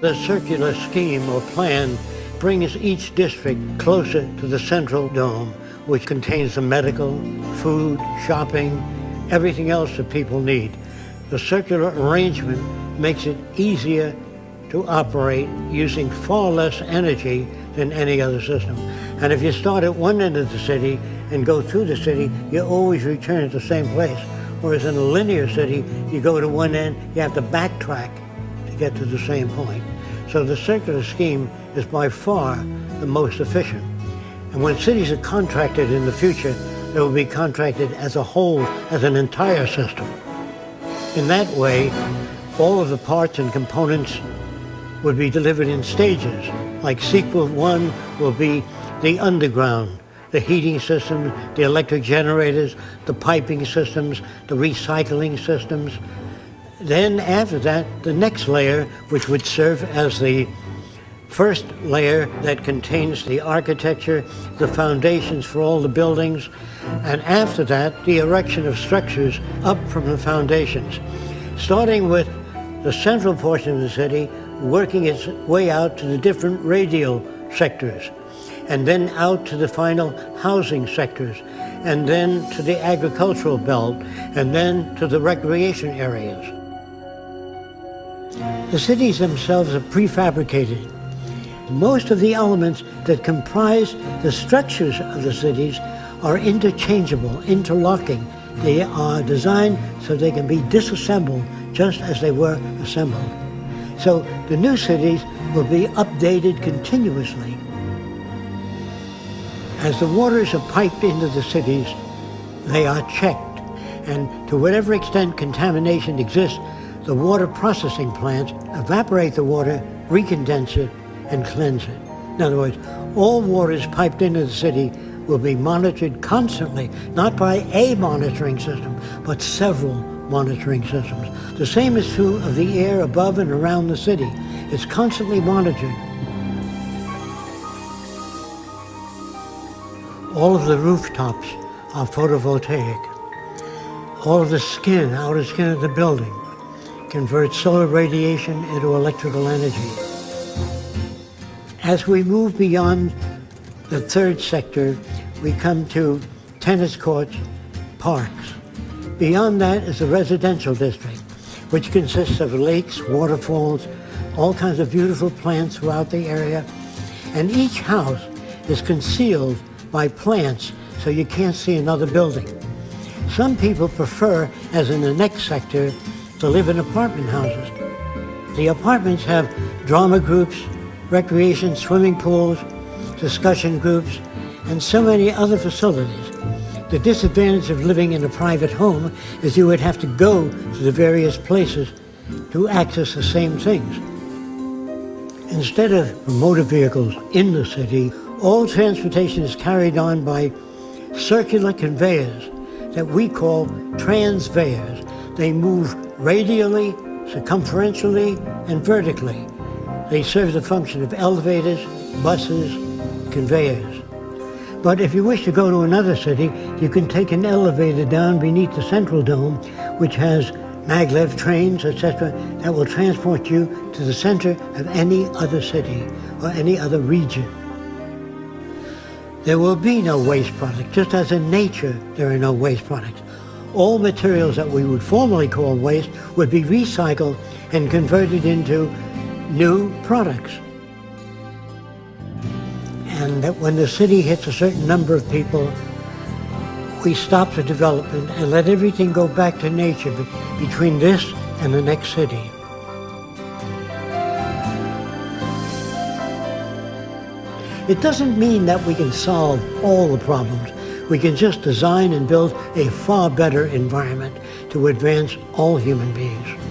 The circular scheme or plan brings each district closer to the central dome, which contains the medical, food, shopping, everything else that people need. The circular arrangement makes it easier to operate using far less energy than any other system. And if you start at one end of the city and go through the city, you always return to the same place. Whereas in a linear city, you go to one end, you have to backtrack get to the same point. So the circular scheme is by far the most efficient. And when cities are contracted in the future, they will be contracted as a whole, as an entire system. In that way, all of the parts and components would be delivered in stages. Like sequel one will be the underground, the heating systems, the electric generators, the piping systems, the recycling systems, then after that, the next layer, which would serve as the first layer that contains the architecture, the foundations for all the buildings, and after that, the erection of structures up from the foundations, starting with the central portion of the city, working its way out to the different radial sectors, and then out to the final housing sectors, and then to the agricultural belt, and then to the recreation areas. The cities themselves are prefabricated. Most of the elements that comprise the structures of the cities are interchangeable, interlocking. They are designed so they can be disassembled just as they were assembled. So the new cities will be updated continuously. As the waters are piped into the cities, they are checked. And to whatever extent contamination exists, the water processing plants evaporate the water, recondense it, and cleanse it. In other words, all waters piped into the city will be monitored constantly, not by a monitoring system, but several monitoring systems. The same is true of the air above and around the city. It's constantly monitored. All of the rooftops are photovoltaic. All of the skin, outer skin of the building, converts solar radiation into electrical energy. As we move beyond the third sector, we come to tennis courts, parks. Beyond that is the residential district, which consists of lakes, waterfalls, all kinds of beautiful plants throughout the area. And each house is concealed by plants so you can't see another building. Some people prefer, as in the next sector, to live in apartment houses. The apartments have drama groups, recreation swimming pools, discussion groups, and so many other facilities. The disadvantage of living in a private home is you would have to go to the various places to access the same things. Instead of motor vehicles in the city, all transportation is carried on by circular conveyors that we call transveyors. They move radially, circumferentially, and vertically. They serve the function of elevators, buses, conveyors. But if you wish to go to another city, you can take an elevator down beneath the central dome, which has maglev trains, etc., that will transport you to the center of any other city or any other region. There will be no waste product, just as in nature there are no waste products all materials that we would formerly call waste would be recycled and converted into new products. And that when the city hits a certain number of people, we stop the development and let everything go back to nature between this and the next city. It doesn't mean that we can solve all the problems, we can just design and build a far better environment to advance all human beings.